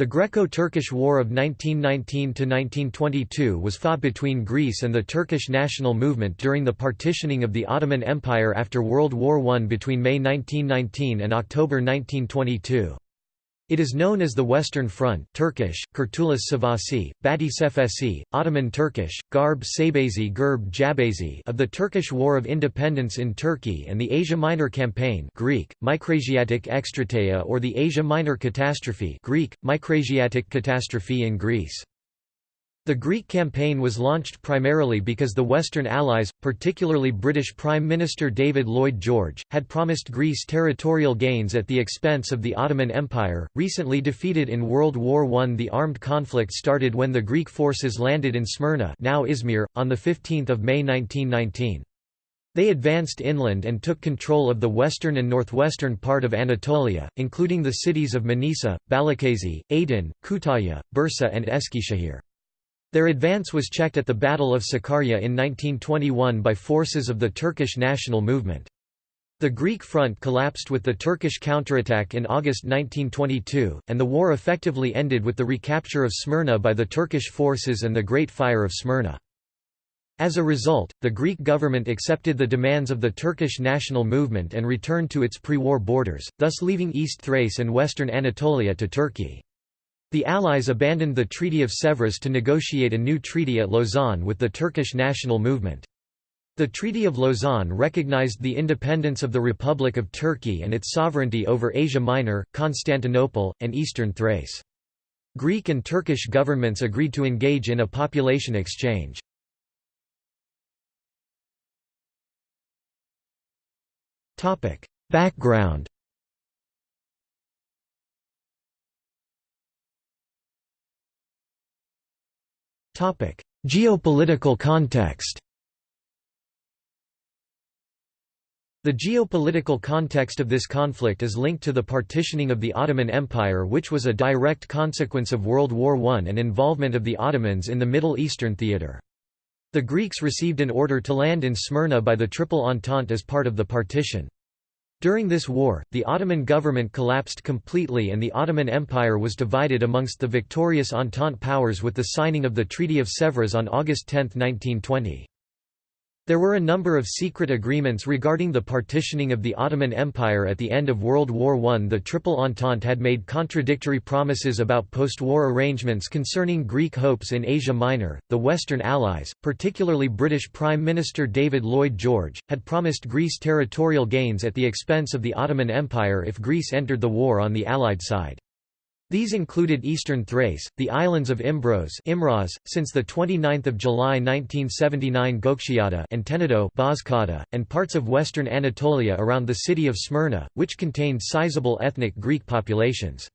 The Greco-Turkish War of 1919–1922 was fought between Greece and the Turkish national movement during the partitioning of the Ottoman Empire after World War I between May 1919 and October 1922. It is known as the Western Front Turkish, Kurtuluş Savaşı, Batı Cephesi, Ottoman Turkish, Garb Sabezi Gerb Jabazi of the Turkish War of Independence in Turkey and the Asia Minor Campaign Greek, Micrasiatic Extrateia or the Asia Minor Catastrophe Greek, Micrasiatic Catastrophe in Greece. The Greek campaign was launched primarily because the Western Allies, particularly British Prime Minister David Lloyd George, had promised Greece territorial gains at the expense of the Ottoman Empire. Recently defeated in World War I, the armed conflict started when the Greek forces landed in Smyrna, now Izmir, on 15 May 1919. They advanced inland and took control of the western and northwestern part of Anatolia, including the cities of Manisa, Balıkesir, Aydın, Kütahya, Bursa and Eskişehir. Their advance was checked at the Battle of Sakarya in 1921 by forces of the Turkish national movement. The Greek front collapsed with the Turkish counterattack in August 1922, and the war effectively ended with the recapture of Smyrna by the Turkish forces and the Great Fire of Smyrna. As a result, the Greek government accepted the demands of the Turkish national movement and returned to its pre-war borders, thus leaving East Thrace and western Anatolia to Turkey. The Allies abandoned the Treaty of Sèvres to negotiate a new treaty at Lausanne with the Turkish national movement. The Treaty of Lausanne recognized the independence of the Republic of Turkey and its sovereignty over Asia Minor, Constantinople, and eastern Thrace. Greek and Turkish governments agreed to engage in a population exchange. Background Geopolitical context The geopolitical context of this conflict is linked to the partitioning of the Ottoman Empire which was a direct consequence of World War I and involvement of the Ottomans in the Middle Eastern theatre. The Greeks received an order to land in Smyrna by the Triple Entente as part of the partition. During this war, the Ottoman government collapsed completely and the Ottoman Empire was divided amongst the victorious Entente powers with the signing of the Treaty of Sèvres on August 10, 1920. There were a number of secret agreements regarding the partitioning of the Ottoman Empire at the end of World War I. The Triple Entente had made contradictory promises about post-war arrangements concerning Greek hopes in Asia Minor. The Western Allies, particularly British Prime Minister David Lloyd George, had promised Greece territorial gains at the expense of the Ottoman Empire if Greece entered the war on the Allied side. These included eastern Thrace, the islands of Imbros Imros, since 29 July 1979 Gökçeada and Tenedo Bozcaada, and parts of western Anatolia around the city of Smyrna, which contained sizable ethnic Greek populations.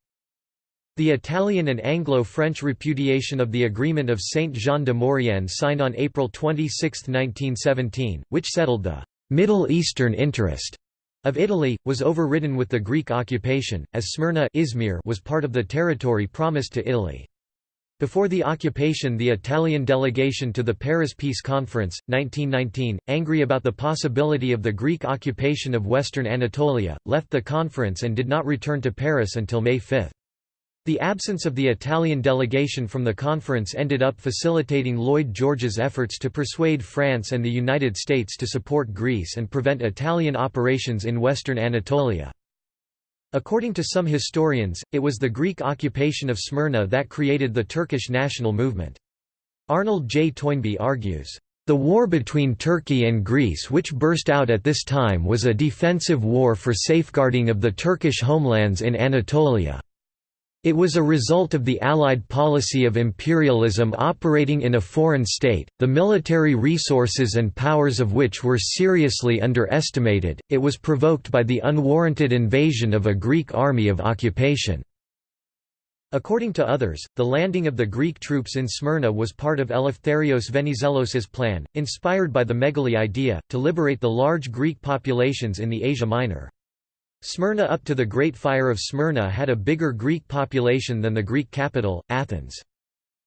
The Italian and Anglo-French repudiation of the Agreement of Saint-Jean de Maurienne signed on April 26, 1917, which settled the «Middle Eastern interest» of Italy, was overridden with the Greek occupation, as Smyrna Izmir was part of the territory promised to Italy. Before the occupation the Italian delegation to the Paris Peace Conference, 1919, angry about the possibility of the Greek occupation of western Anatolia, left the conference and did not return to Paris until May 5. The absence of the Italian delegation from the conference ended up facilitating Lloyd George's efforts to persuade France and the United States to support Greece and prevent Italian operations in western Anatolia. According to some historians, it was the Greek occupation of Smyrna that created the Turkish national movement. Arnold J. Toynbee argues, "...the war between Turkey and Greece which burst out at this time was a defensive war for safeguarding of the Turkish homelands in Anatolia." It was a result of the Allied policy of imperialism operating in a foreign state, the military resources and powers of which were seriously underestimated, it was provoked by the unwarranted invasion of a Greek army of occupation. According to others, the landing of the Greek troops in Smyrna was part of Eleftherios Venizelos's plan, inspired by the Megali idea, to liberate the large Greek populations in the Asia Minor. Smyrna up to the Great Fire of Smyrna had a bigger Greek population than the Greek capital, Athens.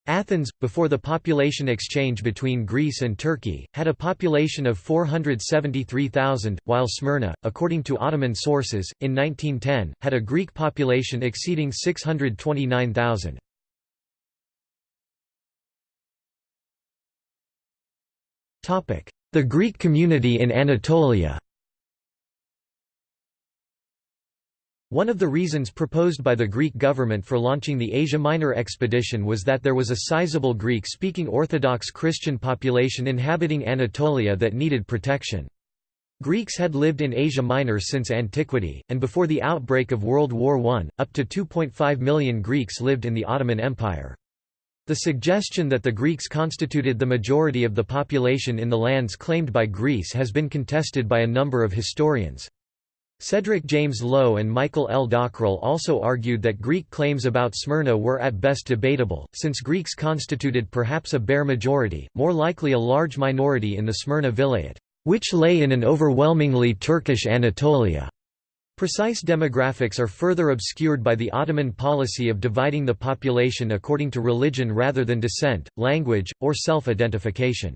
Athens, before the population exchange between Greece and Turkey, had a population of 473,000, while Smyrna, according to Ottoman sources, in 1910, had a Greek population exceeding 629,000. The Greek community in Anatolia One of the reasons proposed by the Greek government for launching the Asia Minor expedition was that there was a sizable Greek-speaking Orthodox Christian population inhabiting Anatolia that needed protection. Greeks had lived in Asia Minor since antiquity, and before the outbreak of World War I, up to 2.5 million Greeks lived in the Ottoman Empire. The suggestion that the Greeks constituted the majority of the population in the lands claimed by Greece has been contested by a number of historians. Cedric James Lowe and Michael L. Dockrill also argued that Greek claims about Smyrna were at best debatable, since Greeks constituted perhaps a bare majority, more likely a large minority in the Smyrna vilayet, which lay in an overwhelmingly Turkish Anatolia. Precise demographics are further obscured by the Ottoman policy of dividing the population according to religion rather than descent, language, or self-identification.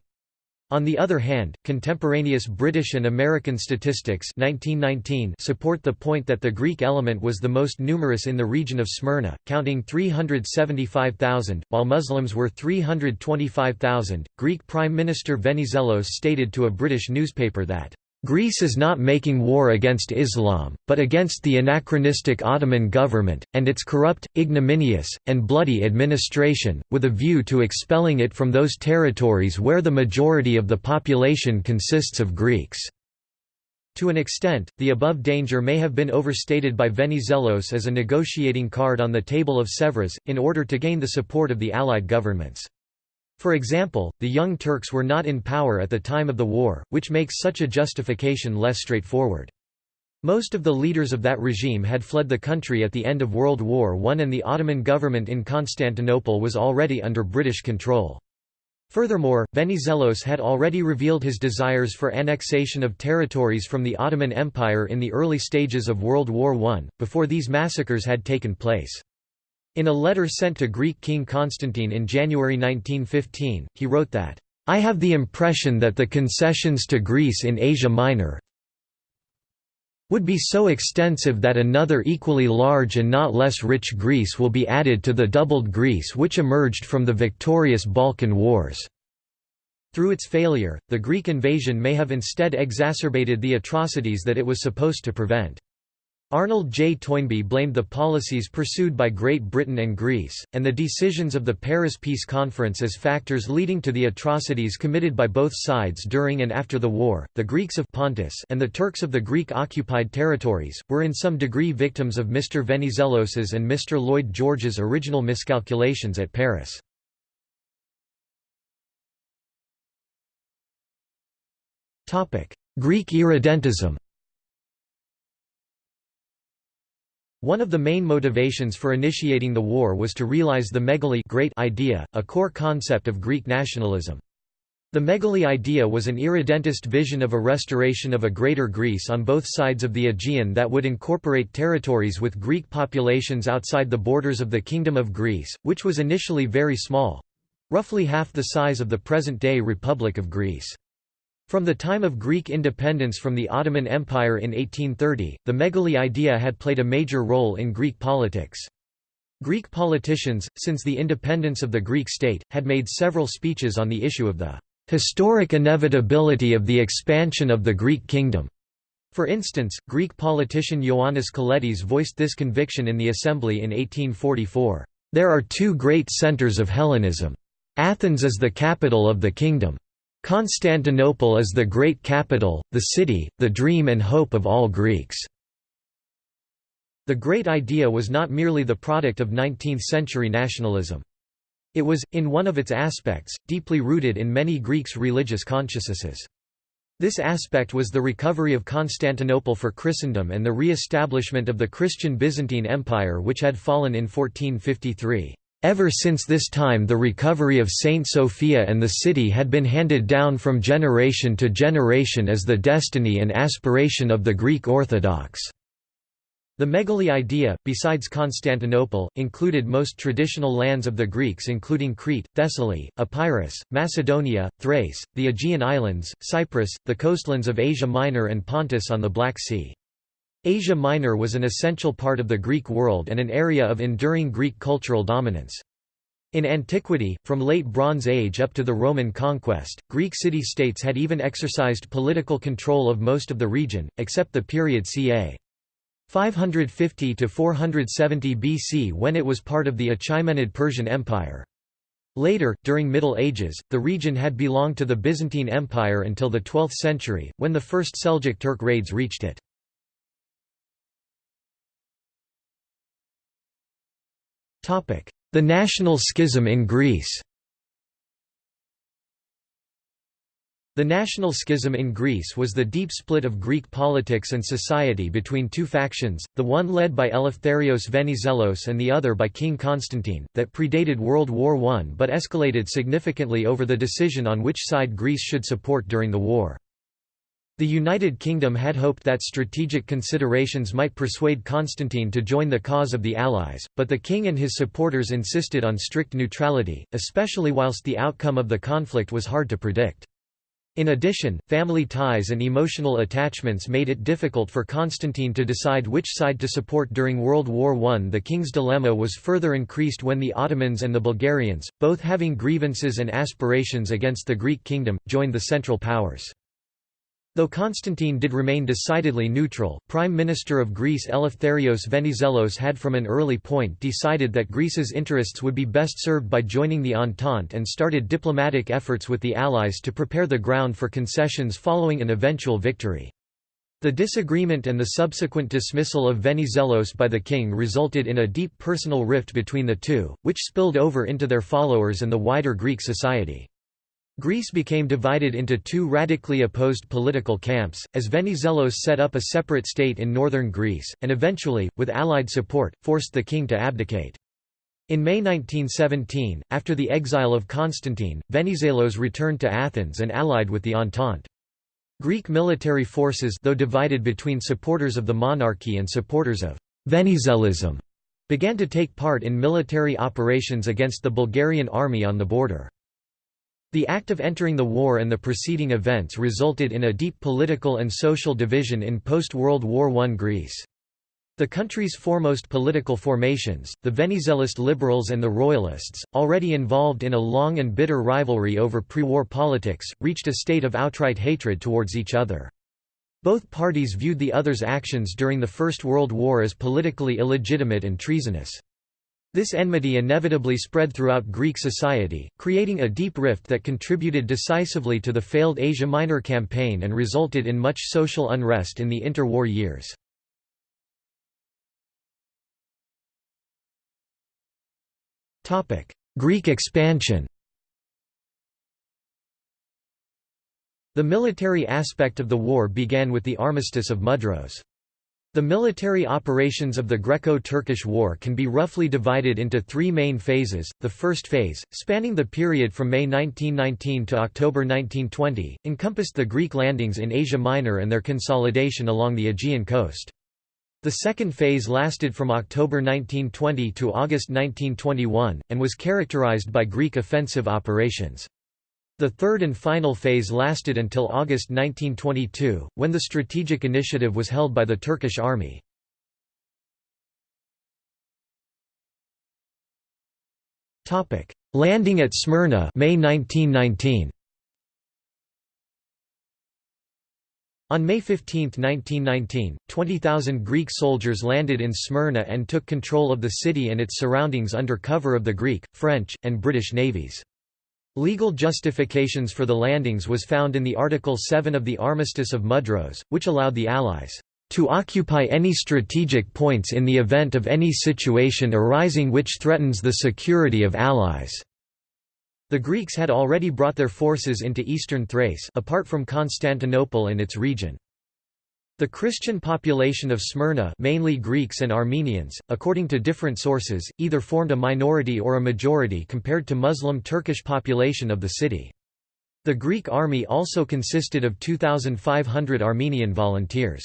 On the other hand, contemporaneous British and American statistics 1919 support the point that the Greek element was the most numerous in the region of Smyrna, counting 375,000, while Muslims were 325,000. Greek Prime Minister Venizelos stated to a British newspaper that Greece is not making war against Islam, but against the anachronistic Ottoman government, and its corrupt, ignominious, and bloody administration, with a view to expelling it from those territories where the majority of the population consists of Greeks. To an extent, the above danger may have been overstated by Venizelos as a negotiating card on the table of Sèvres, in order to gain the support of the Allied governments. For example, the Young Turks were not in power at the time of the war, which makes such a justification less straightforward. Most of the leaders of that regime had fled the country at the end of World War I and the Ottoman government in Constantinople was already under British control. Furthermore, Venizelos had already revealed his desires for annexation of territories from the Ottoman Empire in the early stages of World War I, before these massacres had taken place. In a letter sent to Greek King Constantine in January 1915, he wrote that, "...I have the impression that the concessions to Greece in Asia Minor would be so extensive that another equally large and not less rich Greece will be added to the doubled Greece which emerged from the victorious Balkan Wars." Through its failure, the Greek invasion may have instead exacerbated the atrocities that it was supposed to prevent. Arnold J. Toynbee blamed the policies pursued by Great Britain and Greece, and the decisions of the Paris Peace Conference as factors leading to the atrocities committed by both sides during and after the war. The Greeks of Pontus and the Turks of the Greek occupied territories were in some degree victims of Mr. Venizelos's and Mr. Lloyd George's original miscalculations at Paris. Greek irredentism One of the main motivations for initiating the war was to realize the megali great idea, a core concept of Greek nationalism. The megali idea was an irredentist vision of a restoration of a greater Greece on both sides of the Aegean that would incorporate territories with Greek populations outside the borders of the Kingdom of Greece, which was initially very small—roughly half the size of the present-day Republic of Greece. From the time of Greek independence from the Ottoman Empire in 1830, the megali idea had played a major role in Greek politics. Greek politicians, since the independence of the Greek state, had made several speeches on the issue of the historic inevitability of the expansion of the Greek kingdom. For instance, Greek politician Ioannis Kolettis voiced this conviction in the Assembly in 1844. There are two great centers of Hellenism. Athens is the capital of the kingdom. Constantinople is the great capital, the city, the dream and hope of all Greeks." The great idea was not merely the product of 19th-century nationalism. It was, in one of its aspects, deeply rooted in many Greeks' religious consciousnesses. This aspect was the recovery of Constantinople for Christendom and the re-establishment of the Christian Byzantine Empire which had fallen in 1453. Ever since this time the recovery of Saint Sophia and the city had been handed down from generation to generation as the destiny and aspiration of the Greek Orthodox. The Megali idea, besides Constantinople, included most traditional lands of the Greeks including Crete, Thessaly, Epirus, Macedonia, Thrace, the Aegean Islands, Cyprus, the coastlands of Asia Minor and Pontus on the Black Sea. Asia Minor was an essential part of the Greek world and an area of enduring Greek cultural dominance. In antiquity, from late Bronze Age up to the Roman conquest, Greek city-states had even exercised political control of most of the region, except the period ca. 550 to 470 BC when it was part of the Achaemenid Persian Empire. Later, during Middle Ages, the region had belonged to the Byzantine Empire until the 12th century, when the first Seljuk Turk raids reached it. The national schism in Greece The national schism in Greece was the deep split of Greek politics and society between two factions, the one led by Eleftherios Venizelos and the other by King Constantine, that predated World War I but escalated significantly over the decision on which side Greece should support during the war. The United Kingdom had hoped that strategic considerations might persuade Constantine to join the cause of the Allies, but the king and his supporters insisted on strict neutrality, especially whilst the outcome of the conflict was hard to predict. In addition, family ties and emotional attachments made it difficult for Constantine to decide which side to support during World War I. The king's dilemma was further increased when the Ottomans and the Bulgarians, both having grievances and aspirations against the Greek kingdom, joined the Central Powers. Though Constantine did remain decidedly neutral, Prime Minister of Greece Eleftherios Venizelos had from an early point decided that Greece's interests would be best served by joining the Entente and started diplomatic efforts with the Allies to prepare the ground for concessions following an eventual victory. The disagreement and the subsequent dismissal of Venizelos by the king resulted in a deep personal rift between the two, which spilled over into their followers and the wider Greek society. Greece became divided into two radically opposed political camps, as Venizelos set up a separate state in northern Greece, and eventually, with Allied support, forced the king to abdicate. In May 1917, after the exile of Constantine, Venizelos returned to Athens and allied with the Entente. Greek military forces though divided between supporters of the monarchy and supporters of Venizelism, began to take part in military operations against the Bulgarian army on the border. The act of entering the war and the preceding events resulted in a deep political and social division in post-World War I Greece. The country's foremost political formations, the Venizelist liberals and the royalists, already involved in a long and bitter rivalry over pre-war politics, reached a state of outright hatred towards each other. Both parties viewed the other's actions during the First World War as politically illegitimate and treasonous. This enmity inevitably spread throughout Greek society, creating a deep rift that contributed decisively to the failed Asia Minor campaign and resulted in much social unrest in the interwar years. Greek expansion The military aspect of the war began with the Armistice of Mudros. The military operations of the Greco-Turkish War can be roughly divided into three main phases. The first phase, spanning the period from May 1919 to October 1920, encompassed the Greek landings in Asia Minor and their consolidation along the Aegean coast. The second phase lasted from October 1920 to August 1921, and was characterized by Greek offensive operations. The third and final phase lasted until August 1922, when the strategic initiative was held by the Turkish army. Landing at Smyrna May 1919. On May 15, 1919, 20,000 Greek soldiers landed in Smyrna and took control of the city and its surroundings under cover of the Greek, French, and British navies. Legal justifications for the landings was found in the Article 7 of the Armistice of Mudros, which allowed the Allies to occupy any strategic points in the event of any situation arising which threatens the security of Allies. The Greeks had already brought their forces into eastern Thrace apart from Constantinople and its region. The Christian population of Smyrna mainly Greeks and Armenians, according to different sources, either formed a minority or a majority compared to Muslim Turkish population of the city. The Greek army also consisted of 2,500 Armenian volunteers.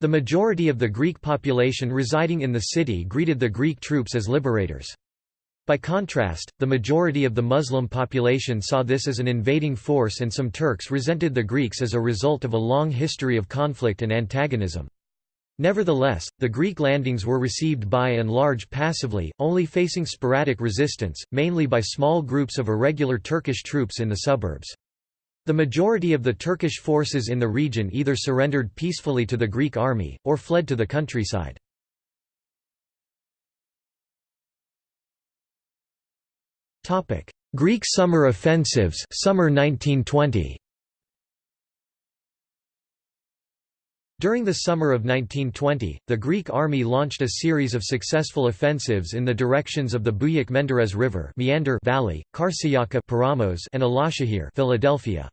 The majority of the Greek population residing in the city greeted the Greek troops as liberators. By contrast, the majority of the Muslim population saw this as an invading force and some Turks resented the Greeks as a result of a long history of conflict and antagonism. Nevertheless, the Greek landings were received by and large passively, only facing sporadic resistance, mainly by small groups of irregular Turkish troops in the suburbs. The majority of the Turkish forces in the region either surrendered peacefully to the Greek army, or fled to the countryside. Greek summer offensives summer 1920. During the summer of 1920, the Greek army launched a series of successful offensives in the directions of the Buyuk-Menderes River Meander Valley, Karşıyaka Paramos and Alaşehir Philadelphia.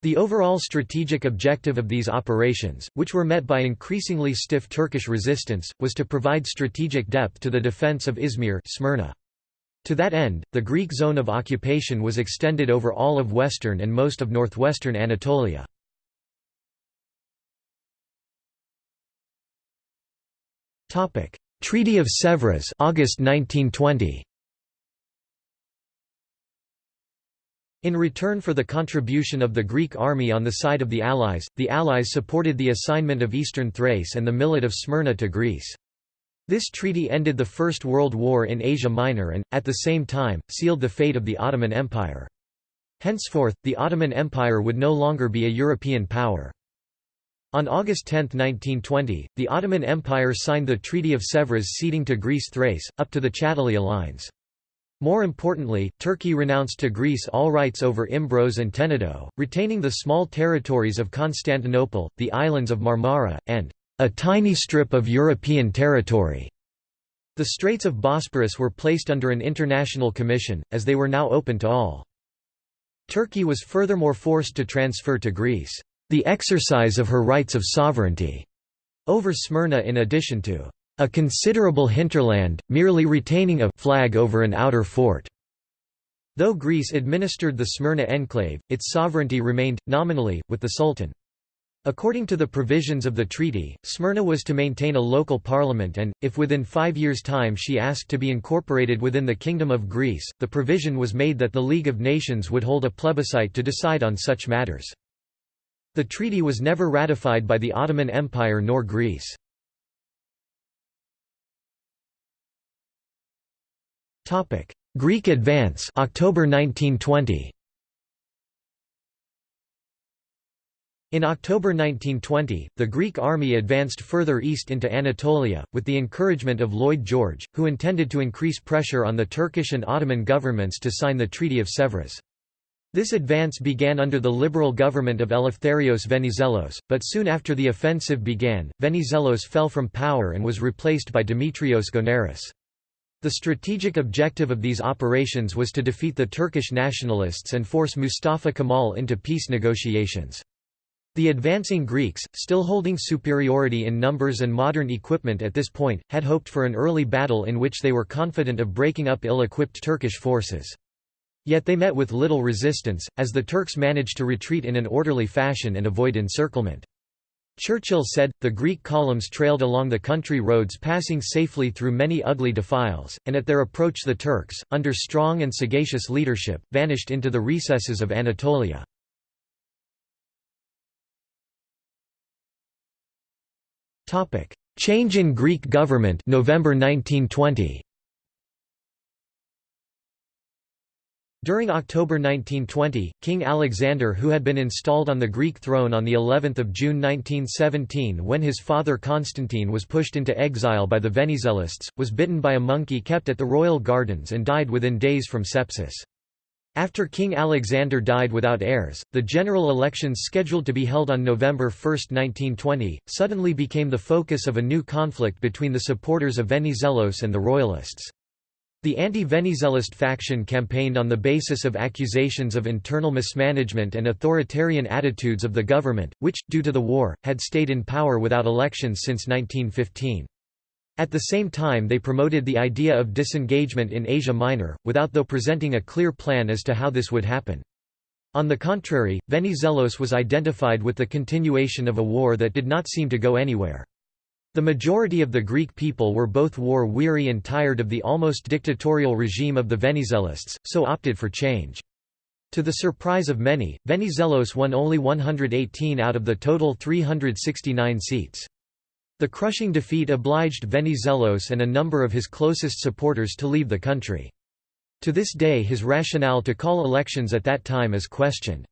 The overall strategic objective of these operations, which were met by increasingly stiff Turkish resistance, was to provide strategic depth to the defense of Izmir Smyrna. To that end, the Greek zone of occupation was extended over all of western and most of northwestern Anatolia. Treaty of Sèvres August 1920. In return for the contribution of the Greek army on the side of the Allies, the Allies supported the assignment of eastern Thrace and the millet of Smyrna to Greece. This treaty ended the First World War in Asia Minor and, at the same time, sealed the fate of the Ottoman Empire. Henceforth, the Ottoman Empire would no longer be a European power. On August 10, 1920, the Ottoman Empire signed the Treaty of Sèvres ceding to Greece Thrace, up to the Chatalja lines. More importantly, Turkey renounced to Greece all rights over Imbros and Tenedo, retaining the small territories of Constantinople, the islands of Marmara, and a tiny strip of European territory. The Straits of Bosporus were placed under an international commission, as they were now open to all. Turkey was furthermore forced to transfer to Greece, the exercise of her rights of sovereignty over Smyrna in addition to a considerable hinterland, merely retaining a flag over an outer fort. Though Greece administered the Smyrna enclave, its sovereignty remained, nominally, with the Sultan. According to the provisions of the treaty, Smyrna was to maintain a local parliament and, if within five years' time she asked to be incorporated within the Kingdom of Greece, the provision was made that the League of Nations would hold a plebiscite to decide on such matters. The treaty was never ratified by the Ottoman Empire nor Greece. Greek advance October 1920. In October 1920, the Greek army advanced further east into Anatolia, with the encouragement of Lloyd George, who intended to increase pressure on the Turkish and Ottoman governments to sign the Treaty of Sèvres. This advance began under the liberal government of Eleftherios Venizelos, but soon after the offensive began, Venizelos fell from power and was replaced by Dimitrios Gounaris. The strategic objective of these operations was to defeat the Turkish nationalists and force Mustafa Kemal into peace negotiations. The advancing Greeks, still holding superiority in numbers and modern equipment at this point, had hoped for an early battle in which they were confident of breaking up ill-equipped Turkish forces. Yet they met with little resistance, as the Turks managed to retreat in an orderly fashion and avoid encirclement. Churchill said, the Greek columns trailed along the country roads passing safely through many ugly defiles, and at their approach the Turks, under strong and sagacious leadership, vanished into the recesses of Anatolia. Topic: Change in Greek government November 1920. During October 1920, King Alexander who had been installed on the Greek throne on the 11th of June 1917 when his father Constantine was pushed into exile by the Venizelists, was bitten by a monkey kept at the royal gardens and died within days from sepsis. After King Alexander died without heirs, the general elections scheduled to be held on November 1, 1920, suddenly became the focus of a new conflict between the supporters of Venizelos and the royalists. The anti-Venizelist faction campaigned on the basis of accusations of internal mismanagement and authoritarian attitudes of the government, which, due to the war, had stayed in power without elections since 1915. At the same time they promoted the idea of disengagement in Asia Minor, without though presenting a clear plan as to how this would happen. On the contrary, Venizelos was identified with the continuation of a war that did not seem to go anywhere. The majority of the Greek people were both war-weary and tired of the almost dictatorial regime of the Venizelists, so opted for change. To the surprise of many, Venizelos won only 118 out of the total 369 seats. The crushing defeat obliged Venizelos and a number of his closest supporters to leave the country. To this day his rationale to call elections at that time is questioned.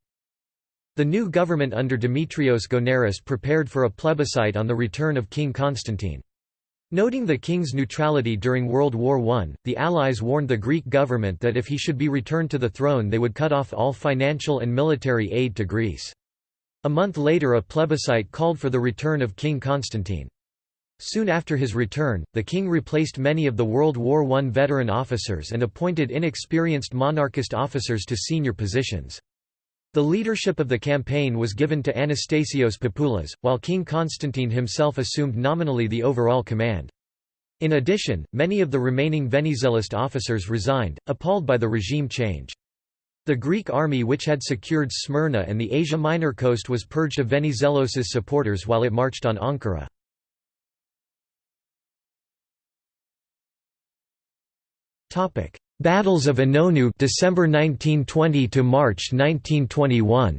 The new government under Dimitrios Gounaris prepared for a plebiscite on the return of King Constantine. Noting the king's neutrality during World War I, the Allies warned the Greek government that if he should be returned to the throne they would cut off all financial and military aid to Greece. A month later a plebiscite called for the return of King Constantine. Soon after his return, the king replaced many of the World War I veteran officers and appointed inexperienced monarchist officers to senior positions. The leadership of the campaign was given to Anastasios Papoulas, while King Constantine himself assumed nominally the overall command. In addition, many of the remaining Venizelist officers resigned, appalled by the regime change. The Greek army which had secured Smyrna and the Asia Minor coast was purged of Venizelos's supporters while it marched on Ankara. Battles of Inonu December 1920 to March 1921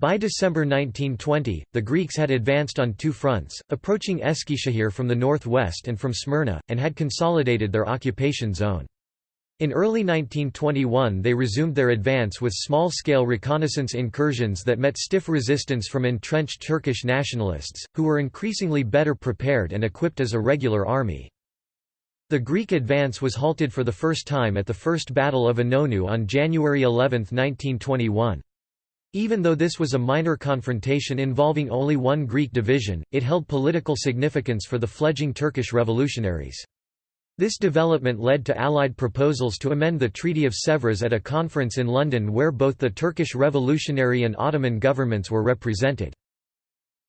By December 1920, the Greeks had advanced on two fronts, approaching Eskişehir from the northwest and from Smyrna, and had consolidated their occupation zone. In early 1921 they resumed their advance with small-scale reconnaissance incursions that met stiff resistance from entrenched Turkish nationalists, who were increasingly better prepared and equipped as a regular army. The Greek advance was halted for the first time at the First Battle of Inonu on January 11, 1921. Even though this was a minor confrontation involving only one Greek division, it held political significance for the fledgling Turkish revolutionaries. This development led to Allied proposals to amend the Treaty of Sèvres at a conference in London where both the Turkish Revolutionary and Ottoman governments were represented.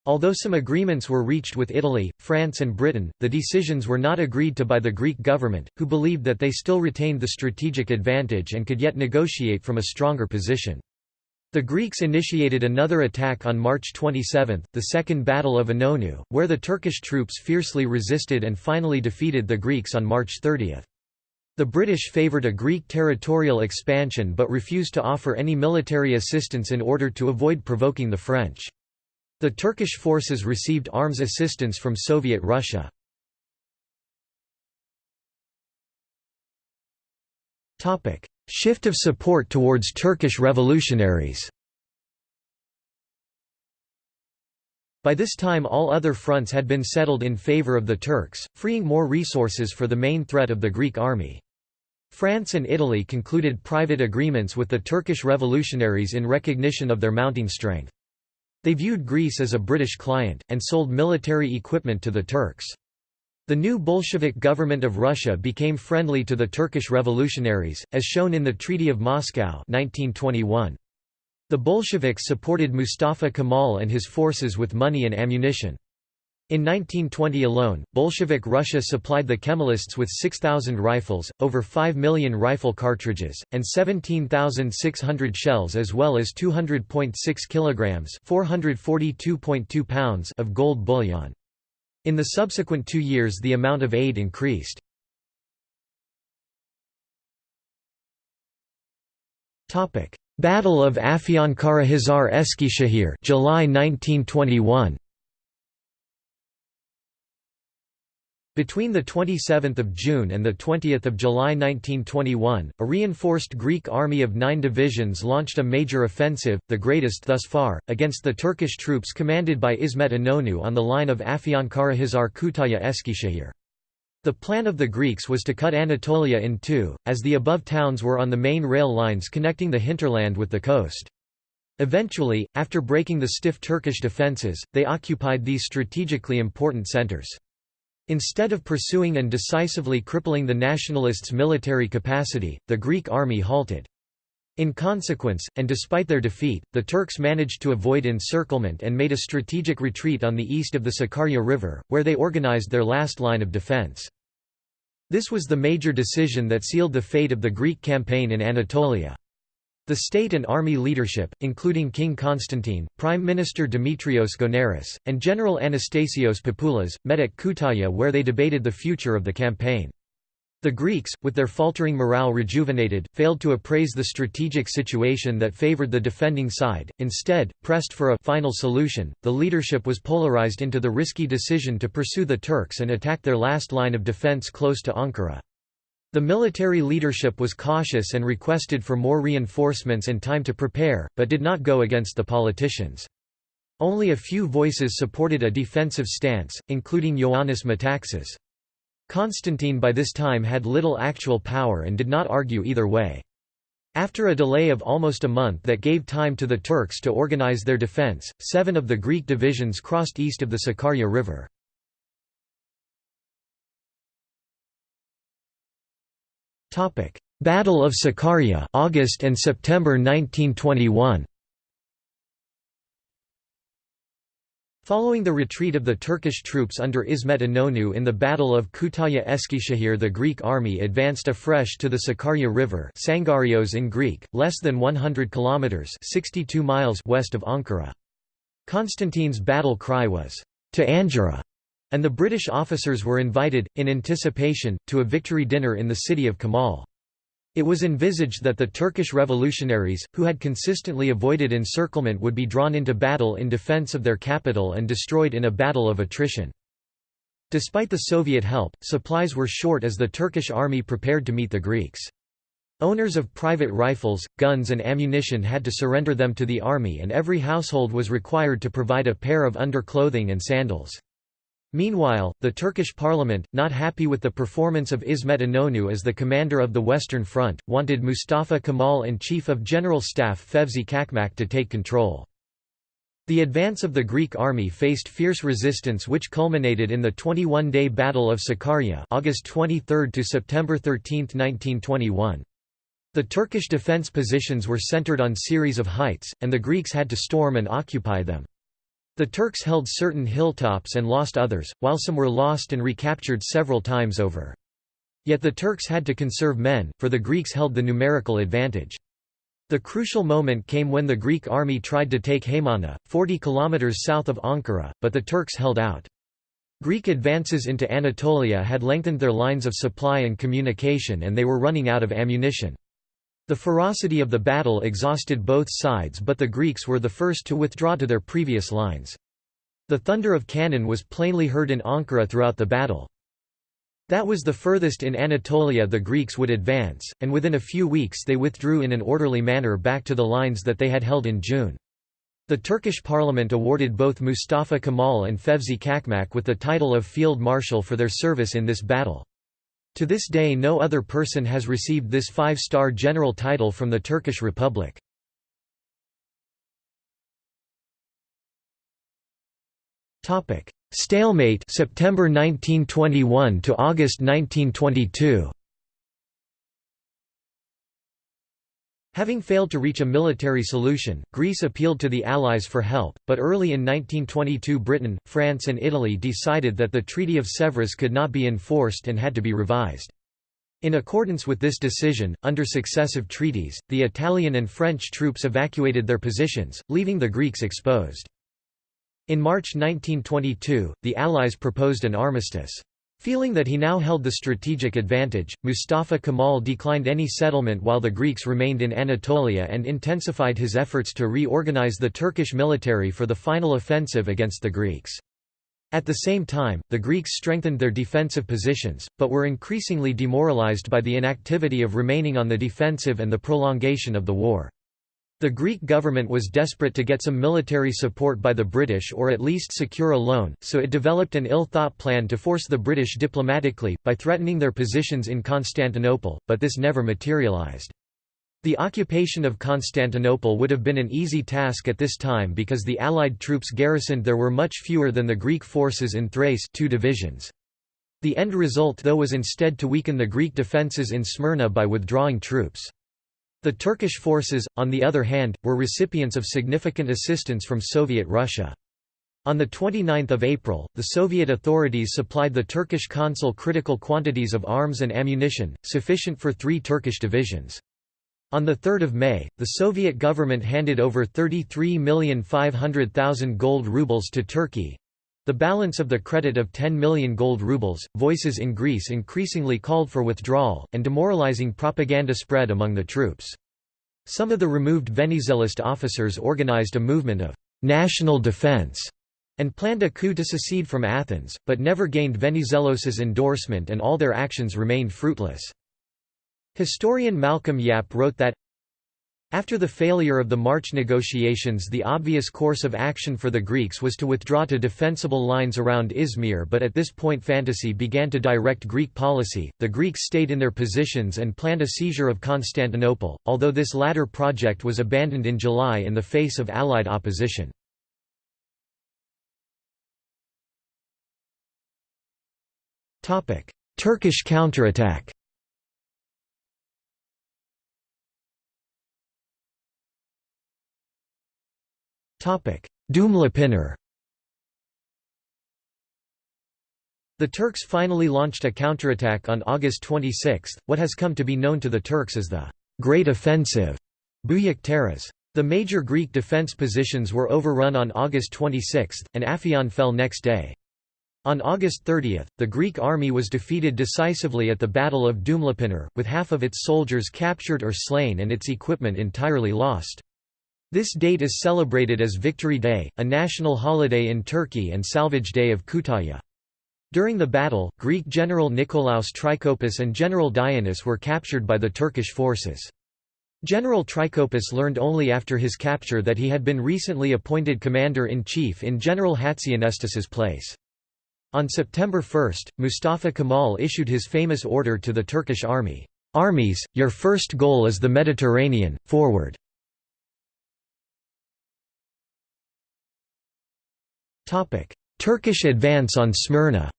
Although some agreements were reached with Italy, France and Britain, the decisions were not agreed to by the Greek government, who believed that they still retained the strategic advantage and could yet negotiate from a stronger position. The Greeks initiated another attack on March 27, the Second Battle of Inonu, where the Turkish troops fiercely resisted and finally defeated the Greeks on March 30. The British favoured a Greek territorial expansion but refused to offer any military assistance in order to avoid provoking the French. The Turkish forces received arms assistance from Soviet Russia. Shift of support towards Turkish revolutionaries By this time all other fronts had been settled in favour of the Turks, freeing more resources for the main threat of the Greek army. France and Italy concluded private agreements with the Turkish revolutionaries in recognition of their mounting strength. They viewed Greece as a British client, and sold military equipment to the Turks. The new Bolshevik government of Russia became friendly to the Turkish revolutionaries, as shown in the Treaty of Moscow 1921. The Bolsheviks supported Mustafa Kemal and his forces with money and ammunition. In 1920 alone, Bolshevik Russia supplied the Kemalists with 6,000 rifles, over 5 million rifle cartridges, and 17,600 shells as well as 200.6 kilograms (442.2 pounds) of gold bullion. In the subsequent two years the amount of aid increased. Battle of Afyonkarahisar Eskişehir July 1921 Between 27 June and 20 July 1921, a reinforced Greek army of nine divisions launched a major offensive, the greatest thus far, against the Turkish troops commanded by Ismet Inonu on the line of Afyonkarahisar Kütahya Eskişehir. The plan of the Greeks was to cut Anatolia in two, as the above towns were on the main rail lines connecting the hinterland with the coast. Eventually, after breaking the stiff Turkish defences, they occupied these strategically important centres. Instead of pursuing and decisively crippling the nationalists' military capacity, the Greek army halted. In consequence, and despite their defeat, the Turks managed to avoid encirclement and made a strategic retreat on the east of the Sakarya River, where they organized their last line of defense. This was the major decision that sealed the fate of the Greek campaign in Anatolia. The state and army leadership, including King Constantine, Prime Minister Dimitrios Gounaris, and General Anastasios Papoulas, met at Kütahya where they debated the future of the campaign. The Greeks, with their faltering morale rejuvenated, failed to appraise the strategic situation that favored the defending side, instead, pressed for a final solution, the leadership was polarized into the risky decision to pursue the Turks and attack their last line of defense close to Ankara. The military leadership was cautious and requested for more reinforcements and time to prepare, but did not go against the politicians. Only a few voices supported a defensive stance, including Ioannis Metaxas. Constantine by this time had little actual power and did not argue either way. After a delay of almost a month that gave time to the Turks to organize their defense, seven of the Greek divisions crossed east of the Sakarya River. Battle of Sakarya August and September 1921 Following the retreat of the Turkish troops under Ismet Inonu in the Battle of Kütahya Eskişehir the Greek army advanced afresh to the Sakarya River Sangarios in Greek, less than 100 kilometers 62 miles west of Ankara. Constantine's battle cry was, "'To Angora!' And the British officers were invited, in anticipation, to a victory dinner in the city of Kemal. It was envisaged that the Turkish revolutionaries, who had consistently avoided encirclement would be drawn into battle in defense of their capital and destroyed in a battle of attrition. Despite the Soviet help, supplies were short as the Turkish army prepared to meet the Greeks. Owners of private rifles, guns and ammunition had to surrender them to the army and every household was required to provide a pair of underclothing and sandals. Meanwhile, the Turkish parliament, not happy with the performance of Ismet Inonu as the commander of the Western Front, wanted Mustafa Kemal and Chief of General Staff Fevzi Çakmak to take control. The advance of the Greek army faced fierce resistance which culminated in the 21-day Battle of Sakarya August 23 to September 13, 1921. The Turkish defense positions were centered on series of heights, and the Greeks had to storm and occupy them. The Turks held certain hilltops and lost others, while some were lost and recaptured several times over. Yet the Turks had to conserve men, for the Greeks held the numerical advantage. The crucial moment came when the Greek army tried to take Haymana, 40 kilometers south of Ankara, but the Turks held out. Greek advances into Anatolia had lengthened their lines of supply and communication and they were running out of ammunition. The ferocity of the battle exhausted both sides but the Greeks were the first to withdraw to their previous lines. The thunder of cannon was plainly heard in Ankara throughout the battle. That was the furthest in Anatolia the Greeks would advance, and within a few weeks they withdrew in an orderly manner back to the lines that they had held in June. The Turkish parliament awarded both Mustafa Kemal and Fevzi Çakmak with the title of Field Marshal for their service in this battle. To this day no other person has received this five-star general title from the Turkish Republic. Stalemate September 1921 to August 1922 Having failed to reach a military solution, Greece appealed to the Allies for help, but early in 1922 Britain, France and Italy decided that the Treaty of Sèvres could not be enforced and had to be revised. In accordance with this decision, under successive treaties, the Italian and French troops evacuated their positions, leaving the Greeks exposed. In March 1922, the Allies proposed an armistice. Feeling that he now held the strategic advantage, Mustafa Kemal declined any settlement while the Greeks remained in Anatolia and intensified his efforts to reorganize the Turkish military for the final offensive against the Greeks. At the same time, the Greeks strengthened their defensive positions, but were increasingly demoralized by the inactivity of remaining on the defensive and the prolongation of the war. The Greek government was desperate to get some military support by the British or at least secure a loan, so it developed an ill-thought plan to force the British diplomatically, by threatening their positions in Constantinople, but this never materialized. The occupation of Constantinople would have been an easy task at this time because the Allied troops garrisoned there were much fewer than the Greek forces in Thrace two divisions. The end result though was instead to weaken the Greek defences in Smyrna by withdrawing troops. The Turkish forces, on the other hand, were recipients of significant assistance from Soviet Russia. On 29 April, the Soviet authorities supplied the Turkish consul critical quantities of arms and ammunition, sufficient for three Turkish divisions. On 3 May, the Soviet government handed over 33,500,000 gold rubles to Turkey, the balance of the credit of 10 million gold rubles, voices in Greece increasingly called for withdrawal, and demoralizing propaganda spread among the troops. Some of the removed Venizelist officers organized a movement of «national defense» and planned a coup to secede from Athens, but never gained Venizelos's endorsement and all their actions remained fruitless. Historian Malcolm Yapp wrote that, after the failure of the March negotiations the obvious course of action for the Greeks was to withdraw to defensible lines around Izmir but at this point fantasy began to direct Greek policy, the Greeks stayed in their positions and planned a seizure of Constantinople, although this latter project was abandoned in July in the face of Allied opposition. Turkish counterattack Dumlupınar The Turks finally launched a counterattack on August 26, what has come to be known to the Turks as the Great Offensive Taarruz. The major Greek defence positions were overrun on August 26, and Afyon fell next day. On August 30, the Greek army was defeated decisively at the Battle of Dumlupınar, with half of its soldiers captured or slain and its equipment entirely lost. This date is celebrated as Victory Day, a national holiday in Turkey and Salvage Day of Kütahya. During the battle, Greek General Nikolaos Trikoupis and General Dionysus were captured by the Turkish forces. General Trikoupis learned only after his capture that he had been recently appointed commander-in-chief in General Hatzianestis's place. On September 1, Mustafa Kemal issued his famous order to the Turkish army, "'Armies, your first goal is the Mediterranean, forward!' Turkish advance on Smyrna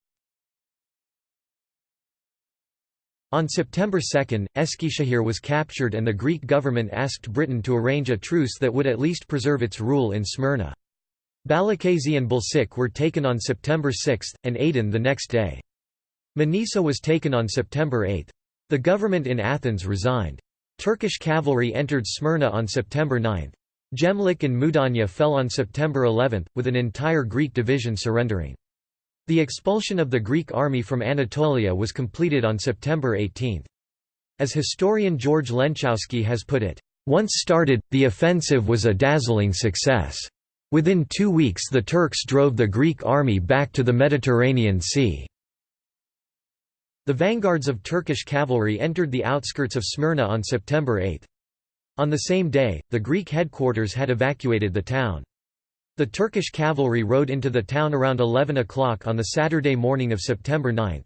On September 2, Eskişehir was captured and the Greek government asked Britain to arrange a truce that would at least preserve its rule in Smyrna. Balıkesir and Bilecik were taken on September 6, and Aydın the next day. Manisa was taken on September 8. The government in Athens resigned. Turkish cavalry entered Smyrna on September 9. Gemlik and Mudanya fell on September 11, with an entire Greek division surrendering. The expulsion of the Greek army from Anatolia was completed on September 18. As historian George Lenczowski has put it, "...once started, the offensive was a dazzling success. Within two weeks the Turks drove the Greek army back to the Mediterranean Sea." The vanguards of Turkish cavalry entered the outskirts of Smyrna on September 8. On the same day, the Greek headquarters had evacuated the town. The Turkish cavalry rode into the town around 11 o'clock on the Saturday morning of September 9.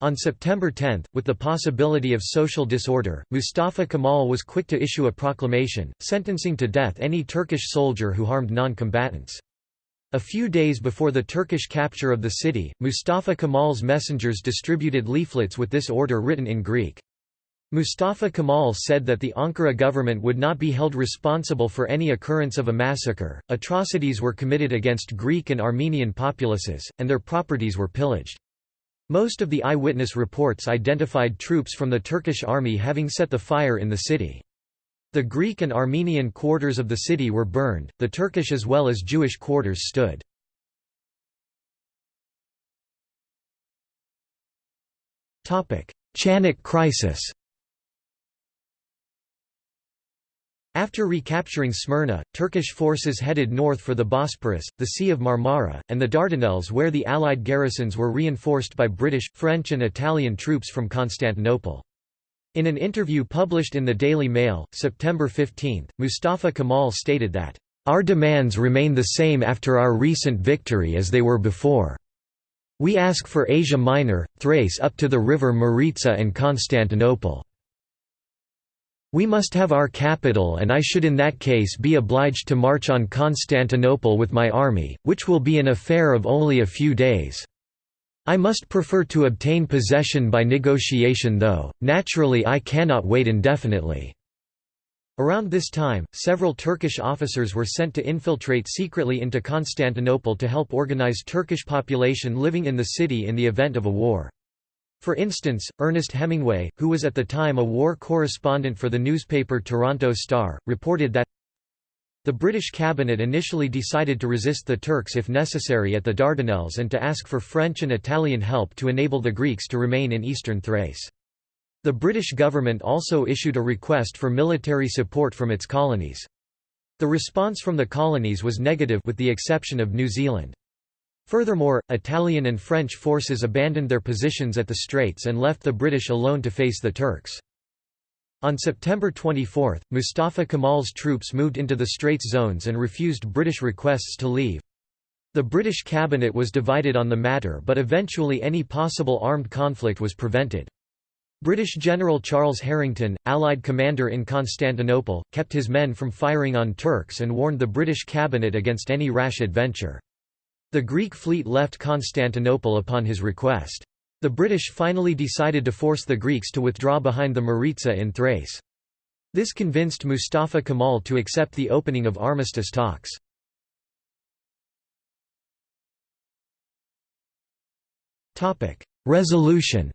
On September 10, with the possibility of social disorder, Mustafa Kemal was quick to issue a proclamation, sentencing to death any Turkish soldier who harmed non-combatants. A few days before the Turkish capture of the city, Mustafa Kemal's messengers distributed leaflets with this order written in Greek. Mustafa Kemal said that the Ankara government would not be held responsible for any occurrence of a massacre, atrocities were committed against Greek and Armenian populaces, and their properties were pillaged. Most of the eyewitness reports identified troops from the Turkish army having set the fire in the city. The Greek and Armenian quarters of the city were burned, the Turkish as well as Jewish quarters stood. Chanak crisis After recapturing Smyrna, Turkish forces headed north for the Bosporus, the Sea of Marmara, and the Dardanelles where the Allied garrisons were reinforced by British, French and Italian troops from Constantinople. In an interview published in the Daily Mail, September 15, Mustafa Kemal stated that, "...our demands remain the same after our recent victory as they were before. We ask for Asia Minor, Thrace up to the river Maritsa and Constantinople." We must have our capital and I should in that case be obliged to march on Constantinople with my army, which will be an affair of only a few days. I must prefer to obtain possession by negotiation though, naturally I cannot wait indefinitely." Around this time, several Turkish officers were sent to infiltrate secretly into Constantinople to help organize Turkish population living in the city in the event of a war. For instance, Ernest Hemingway, who was at the time a war correspondent for the newspaper Toronto Star, reported that the British cabinet initially decided to resist the Turks if necessary at the Dardanelles and to ask for French and Italian help to enable the Greeks to remain in eastern Thrace. The British government also issued a request for military support from its colonies. The response from the colonies was negative with the exception of New Zealand. Furthermore, Italian and French forces abandoned their positions at the Straits and left the British alone to face the Turks. On September 24, Mustafa Kemal's troops moved into the Straits zones and refused British requests to leave. The British cabinet was divided on the matter but eventually any possible armed conflict was prevented. British General Charles Harington, Allied commander in Constantinople, kept his men from firing on Turks and warned the British cabinet against any rash adventure. The Greek fleet left Constantinople upon his request. The British finally decided to force the Greeks to withdraw behind the Maritsa in Thrace. This convinced Mustafa Kemal to accept the opening of armistice talks. Resolution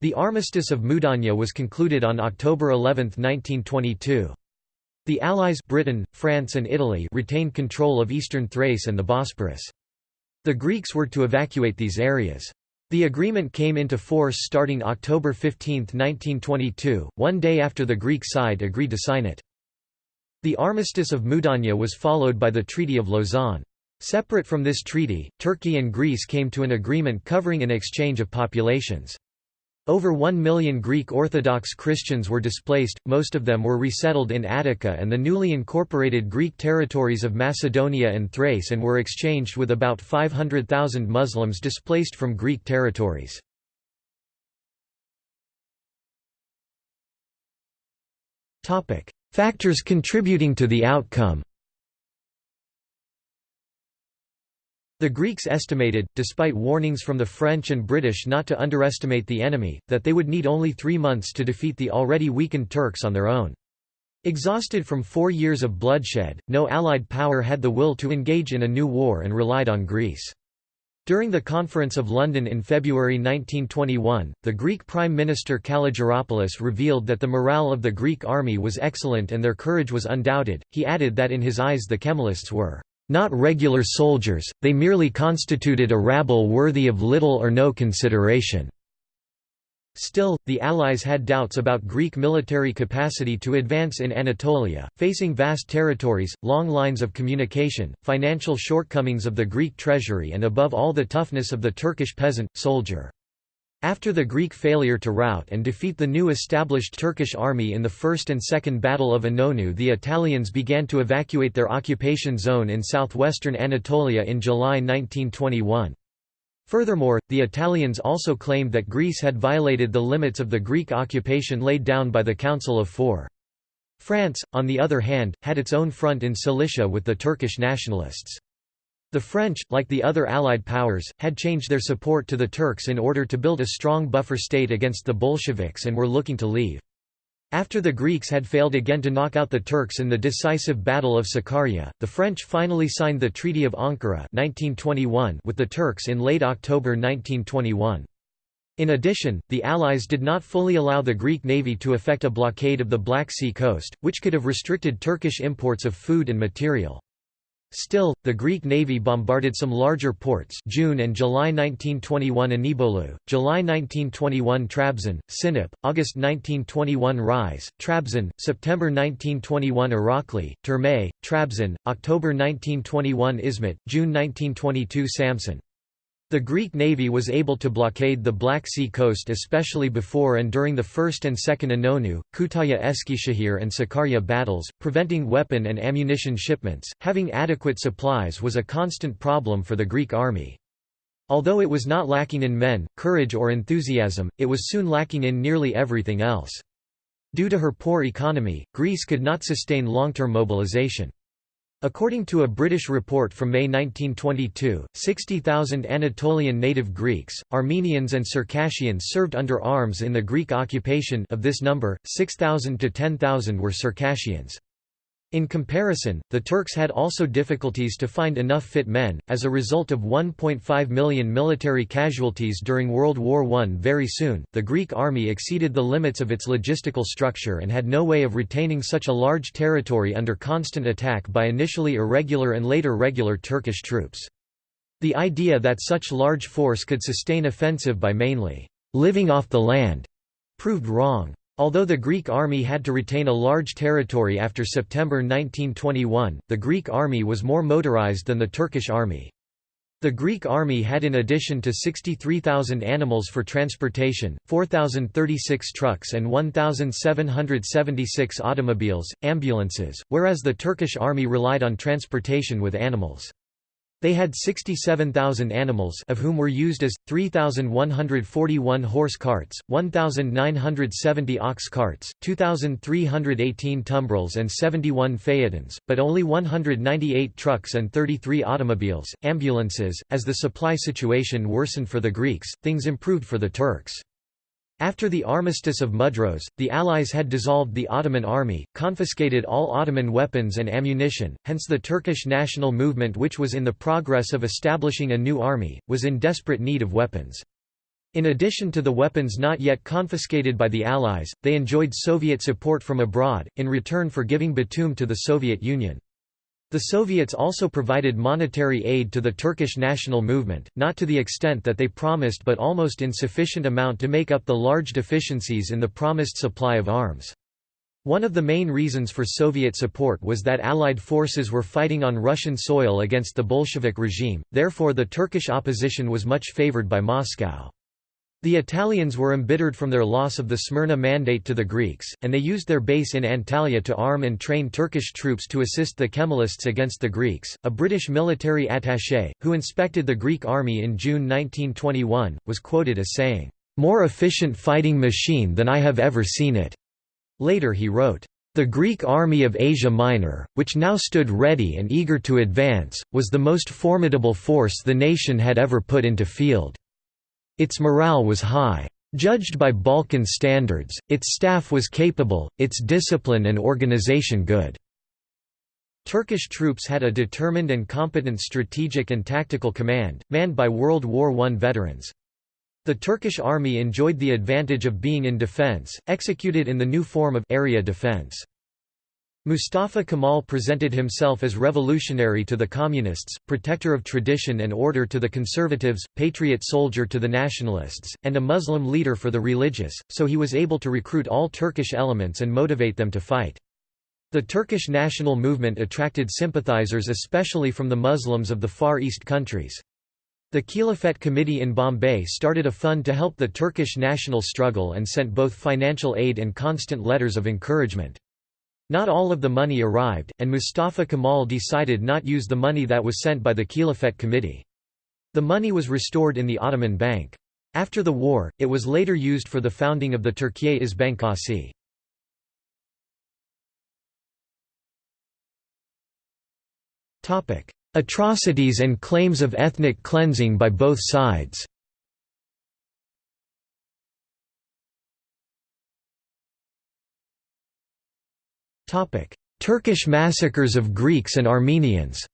The Armistice of Mudanya was concluded on October 11, 1922. The Allies Britain, France and Italy retained control of eastern Thrace and the Bosporus. The Greeks were to evacuate these areas. The agreement came into force starting October 15, 1922, one day after the Greek side agreed to sign it. The Armistice of Mudanya was followed by the Treaty of Lausanne. Separate from this treaty, Turkey and Greece came to an agreement covering an exchange of populations. Over one million Greek Orthodox Christians were displaced, most of them were resettled in Attica and the newly incorporated Greek territories of Macedonia and Thrace and were exchanged with about 500,000 Muslims displaced from Greek territories. Factors contributing to the outcome The Greeks estimated, despite warnings from the French and British not to underestimate the enemy, that they would need only three months to defeat the already weakened Turks on their own. Exhausted from four years of bloodshed, no Allied power had the will to engage in a new war and relied on Greece. During the Conference of London in February 1921, the Greek Prime Minister Kalogeropoulos revealed that the morale of the Greek army was excellent and their courage was undoubted. He added that in his eyes the Kemalists were not regular soldiers, they merely constituted a rabble worthy of little or no consideration. Still, the Allies had doubts about Greek military capacity to advance in Anatolia, facing vast territories, long lines of communication, financial shortcomings of the Greek treasury and above all the toughness of the Turkish peasant, soldier. After the Greek failure to rout and defeat the new established Turkish army in the First and Second Battle of Inonu the Italians began to evacuate their occupation zone in southwestern Anatolia in July 1921. Furthermore, the Italians also claimed that Greece had violated the limits of the Greek occupation laid down by the Council of Four. France, on the other hand, had its own front in Cilicia with the Turkish nationalists. The French, like the other Allied powers, had changed their support to the Turks in order to build a strong buffer state against the Bolsheviks and were looking to leave. After the Greeks had failed again to knock out the Turks in the decisive Battle of Sakarya, the French finally signed the Treaty of Ankara 1921 with the Turks in late October 1921. In addition, the Allies did not fully allow the Greek navy to effect a blockade of the Black Sea coast, which could have restricted Turkish imports of food and material. Still, the Greek navy bombarded some larger ports June and July 1921 Inebolu, July 1921 Trabzon, Sinop, August 1921 Rize, Trabzon, September 1921 Irakli, Terme, Trabzon, October 1921 Izmit, June 1922 Samsun. The Greek navy was able to blockade the Black Sea coast especially before and during the First and Second Inonu, Kütahya Eskişehir and Sakarya battles, preventing weapon and ammunition shipments. Having adequate supplies was a constant problem for the Greek army. Although it was not lacking in men, courage or enthusiasm, it was soon lacking in nearly everything else. Due to her poor economy, Greece could not sustain long-term mobilization. According to a British report from May 1922, 60,000 Anatolian native Greeks, Armenians and Circassians served under arms in the Greek occupation of this number, 6,000 to 10,000 were Circassians. In comparison, the Turks had also difficulties to find enough fit men, as a result of 1.5 million military casualties during World War I. Very soon, the Greek army exceeded the limits of its logistical structure and had no way of retaining such a large territory under constant attack by initially irregular and later regular Turkish troops. The idea that such large force could sustain offensive by mainly living off the land proved wrong. Although the Greek army had to retain a large territory after September 1921, the Greek army was more motorized than the Turkish army. The Greek army had in addition to 63,000 animals for transportation, 4,036 trucks and 1,776 automobiles, ambulances, whereas the Turkish army relied on transportation with animals. They had 67,000 animals of whom were used as, 3,141 horse carts, 1,970 ox carts, 2,318 tumbrils and 71 phaetons, but only 198 trucks and 33 automobiles, ambulances. As the supply situation worsened for the Greeks, things improved for the Turks. After the Armistice of Mudros, the Allies had dissolved the Ottoman army, confiscated all Ottoman weapons and ammunition, hence the Turkish national movement which was in the progress of establishing a new army, was in desperate need of weapons. In addition to the weapons not yet confiscated by the Allies, they enjoyed Soviet support from abroad, in return for giving Batum to the Soviet Union. The Soviets also provided monetary aid to the Turkish national movement, not to the extent that they promised but almost in sufficient amount to make up the large deficiencies in the promised supply of arms. One of the main reasons for Soviet support was that Allied forces were fighting on Russian soil against the Bolshevik regime, therefore the Turkish opposition was much favored by Moscow. The Italians were embittered from their loss of the Smyrna Mandate to the Greeks, and they used their base in Antalya to arm and train Turkish troops to assist the Kemalists against the Greeks. A British military attaché, who inspected the Greek army in June 1921, was quoted as saying, More efficient fighting machine than I have ever seen it. Later he wrote, The Greek army of Asia Minor, which now stood ready and eager to advance, was the most formidable force the nation had ever put into field. Its morale was high. Judged by Balkan standards, its staff was capable, its discipline and organization good. Turkish troops had a determined and competent strategic and tactical command, manned by World War I veterans. The Turkish army enjoyed the advantage of being in defense, executed in the new form of area defense. Mustafa Kemal presented himself as revolutionary to the communists, protector of tradition and order to the conservatives, patriot soldier to the nationalists, and a Muslim leader for the religious, so he was able to recruit all Turkish elements and motivate them to fight. The Turkish national movement attracted sympathizers especially from the Muslims of the Far East countries. The Khilafat Committee in Bombay started a fund to help the Turkish national struggle and sent both financial aid and constant letters of encouragement. Not all of the money arrived, and Mustafa Kemal decided not use the money that was sent by the Khilafat Committee. The money was restored in the Ottoman Bank. After the war, it was later used for the founding of the Türkiye İş Bankası. Atrocities and claims of ethnic cleansing by both sides Turkish massacres of Greeks and Armenians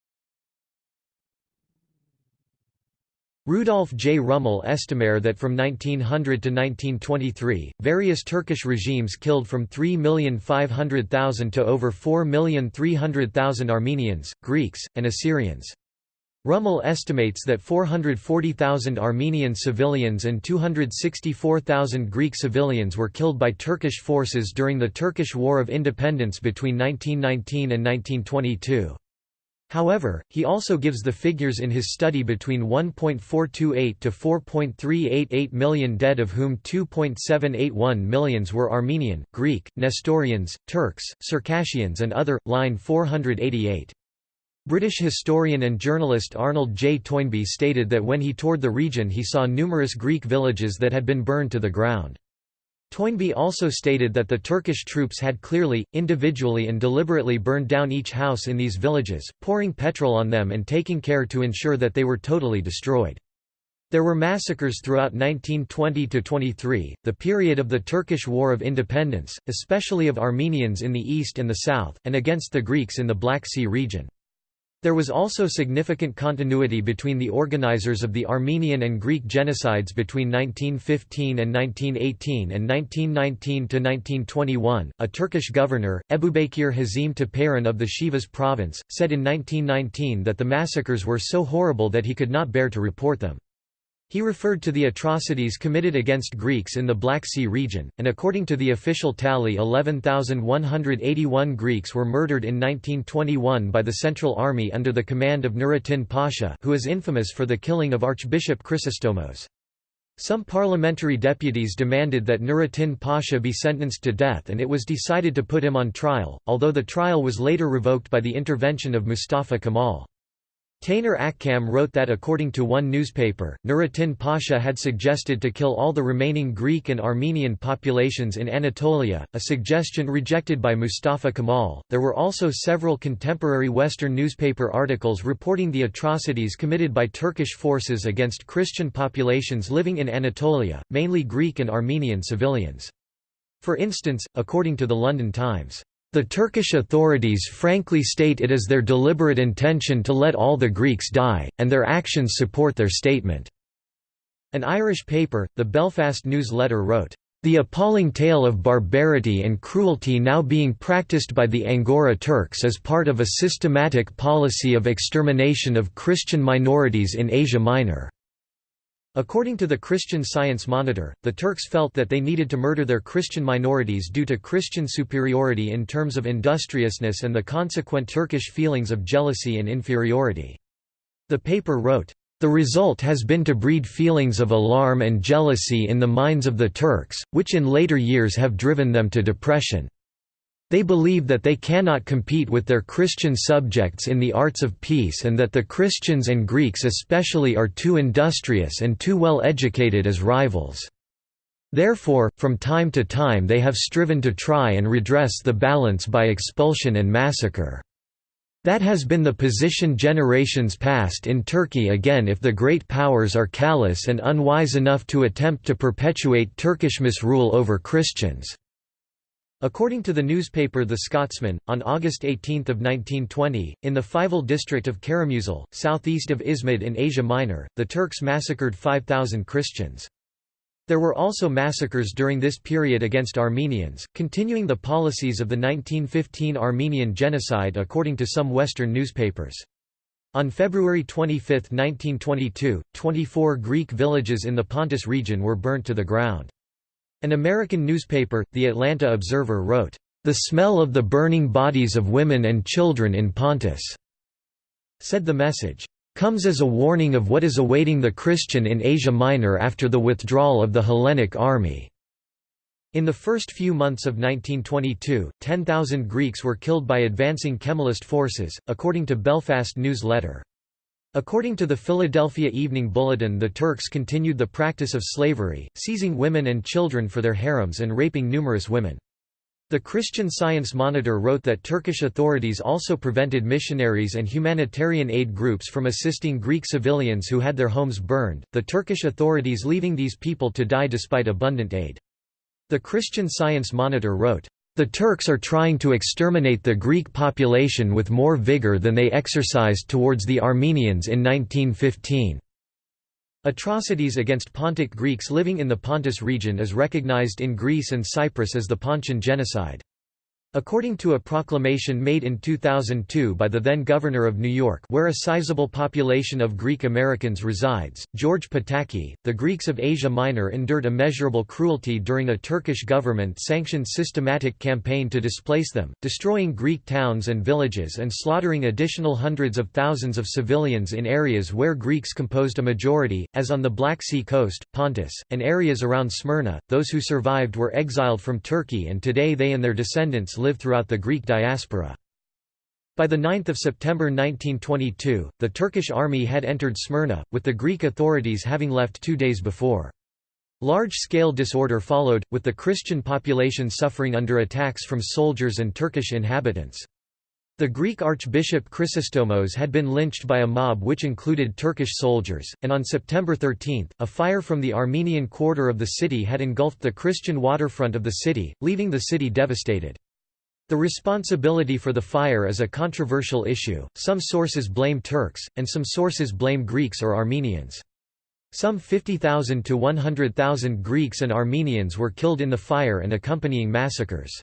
Rudolph J. Rummel estimated that from 1900 to 1923, various Turkish regimes killed from 3,500,000 to over 4,300,000 Armenians, Greeks, and Assyrians. Rummel estimates that 440,000 Armenian civilians and 264,000 Greek civilians were killed by Turkish forces during the Turkish War of Independence between 1919 and 1922. However, he also gives the figures in his study between 1.428 to 4.388 million dead of whom 2.781 millions were Armenian, Greek, Nestorians, Turks, Circassians and other, line 488. British historian and journalist Arnold J. Toynbee stated that when he toured the region he saw numerous Greek villages that had been burned to the ground. Toynbee also stated that the Turkish troops had clearly, individually and deliberately burned down each house in these villages, pouring petrol on them and taking care to ensure that they were totally destroyed. There were massacres throughout 1920–23, the period of the Turkish War of Independence, especially of Armenians in the east and the south, and against the Greeks in the Black Sea region. There was also significant continuity between the organizers of the Armenian and Greek genocides between 1915 and 1918 and 1919–1921. A Turkish governor, Ebubekir Hazim Tepeyran of the Sivas province, said in 1919 that the massacres were so horrible that he could not bear to report them. He referred to the atrocities committed against Greeks in the Black Sea region, and according to the official tally 11,181 Greeks were murdered in 1921 by the Central Army under the command of Nurettin Pasha who is infamous for the killing of Archbishop Chrysostomos. Some parliamentary deputies demanded that Nurettin Pasha be sentenced to death and it was decided to put him on trial, although the trial was later revoked by the intervention of Mustafa Kemal. Taner Akçam wrote that according to one newspaper, Nurettin Pasha had suggested to kill all the remaining Greek and Armenian populations in Anatolia, a suggestion rejected by Mustafa Kemal. There were also several contemporary Western newspaper articles reporting the atrocities committed by Turkish forces against Christian populations living in Anatolia, mainly Greek and Armenian civilians. For instance, according to the London Times, the Turkish authorities frankly state it is their deliberate intention to let all the Greeks die, and their actions support their statement." An Irish paper, the Belfast News Letter wrote, "...the appalling tale of barbarity and cruelty now being practiced by the Angora Turks is part of a systematic policy of extermination of Christian minorities in Asia Minor." According to the Christian Science Monitor, the Turks felt that they needed to murder their Christian minorities due to Christian superiority in terms of industriousness and the consequent Turkish feelings of jealousy and inferiority. The paper wrote, "...the result has been to breed feelings of alarm and jealousy in the minds of the Turks, which in later years have driven them to depression." They believe that they cannot compete with their Christian subjects in the arts of peace and that the Christians and Greeks especially are too industrious and too well educated as rivals. Therefore, from time to time they have striven to try and redress the balance by expulsion and massacre. That has been the position generations past in Turkey again if the great powers are callous and unwise enough to attempt to perpetuate Turkish misrule over Christians. According to the newspaper The Scotsman, on August 18 of 1920, in the Fival district of Karamuzel, southeast of Izmit in Asia Minor, the Turks massacred 5,000 Christians. There were also massacres during this period against Armenians, continuing the policies of the 1915 Armenian genocide according to some Western newspapers. On February 25, 1922, 24 Greek villages in the Pontus region were burnt to the ground. An American newspaper, The Atlanta Observer wrote, "...the smell of the burning bodies of women and children in Pontus," said the message, "...comes as a warning of what is awaiting the Christian in Asia Minor after the withdrawal of the Hellenic army." In the first few months of 1922, 10,000 Greeks were killed by advancing Kemalist forces, according to Belfast News Letter. According to the Philadelphia Evening Bulletin the Turks continued the practice of slavery, seizing women and children for their harems and raping numerous women. The Christian Science Monitor wrote that Turkish authorities also prevented missionaries and humanitarian aid groups from assisting Greek civilians who had their homes burned, the Turkish authorities leaving these people to die despite abundant aid. The Christian Science Monitor wrote, the Turks are trying to exterminate the Greek population with more vigor than they exercised towards the Armenians in 1915. Atrocities against Pontic Greeks living in the Pontus region is recognized in Greece and Cyprus as the Pontian genocide. According to a proclamation made in 2002 by the then governor of New York where a sizable population of Greek Americans resides, George Pataki, the Greeks of Asia Minor endured immeasurable cruelty during a Turkish government-sanctioned systematic campaign to displace them, destroying Greek towns and villages and slaughtering additional hundreds of thousands of civilians in areas where Greeks composed a majority, as on the Black Sea coast, Pontus, and areas around Smyrna. Those who survived were exiled from Turkey and today they and their descendants live throughout the Greek diaspora. By 9 September 1922, the Turkish army had entered Smyrna, with the Greek authorities having left two days before. Large-scale disorder followed, with the Christian population suffering under attacks from soldiers and Turkish inhabitants. The Greek Archbishop Chrysostomos had been lynched by a mob which included Turkish soldiers, and on September 13, a fire from the Armenian quarter of the city had engulfed the Christian waterfront of the city, leaving the city devastated. The responsibility for the fire is a controversial issue, some sources blame Turks, and some sources blame Greeks or Armenians. Some 50,000 to 100,000 Greeks and Armenians were killed in the fire and accompanying massacres.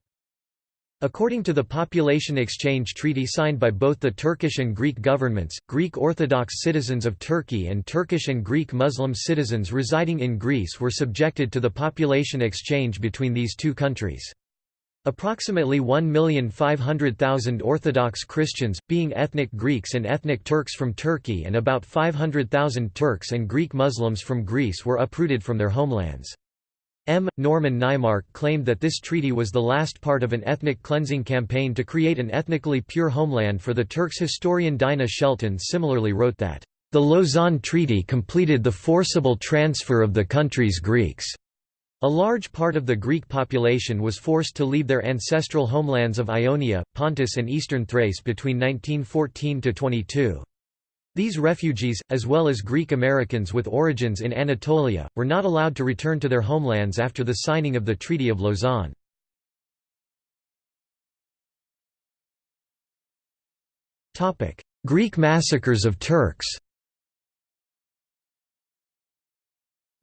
According to the Population Exchange Treaty signed by both the Turkish and Greek governments, Greek Orthodox citizens of Turkey and Turkish and Greek Muslim citizens residing in Greece were subjected to the population exchange between these two countries. Approximately 1,500,000 Orthodox Christians, being ethnic Greeks and ethnic Turks from Turkey and about 500,000 Turks and Greek Muslims from Greece were uprooted from their homelands. M. Norman Naimark claimed that this treaty was the last part of an ethnic cleansing campaign to create an ethnically pure homeland for the Turks. Historian Dinah Shelton similarly wrote that, "...the Lausanne Treaty completed the forcible transfer of the country's Greeks." A large part of the Greek population was forced to leave their ancestral homelands of Ionia, Pontus and eastern Thrace between 1914–22. These refugees, as well as Greek Americans with origins in Anatolia, were not allowed to return to their homelands after the signing of the Treaty of Lausanne. Greek massacres of Turks